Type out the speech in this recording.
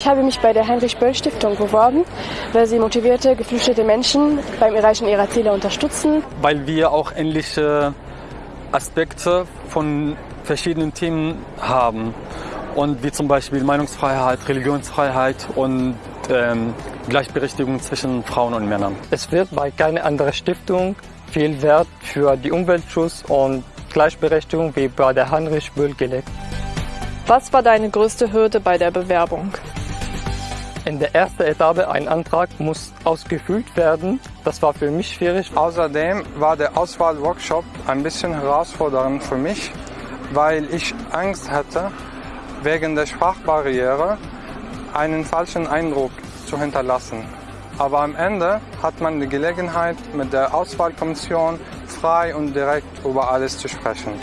Ich habe mich bei der Heinrich-Böll-Stiftung beworben, weil sie motivierte, geflüchtete Menschen beim Erreichen ihrer Ziele unterstützen. Weil wir auch ähnliche Aspekte von verschiedenen Themen haben. Und wie zum Beispiel Meinungsfreiheit, Religionsfreiheit und ähm, Gleichberechtigung zwischen Frauen und Männern. Es wird bei keiner anderen Stiftung viel Wert für die Umweltschutz und Gleichberechtigung wie bei der Heinrich Böll gelegt. Was war deine größte Hürde bei der Bewerbung? In der ersten Etappe ein Antrag muss ausgefüllt werden. Das war für mich schwierig. Außerdem war der Auswahlworkshop ein bisschen herausfordernd für mich, weil ich Angst hatte, wegen der Sprachbarriere einen falschen Eindruck zu hinterlassen. Aber am Ende hat man die Gelegenheit, mit der Auswahlkommission frei und direkt über alles zu sprechen.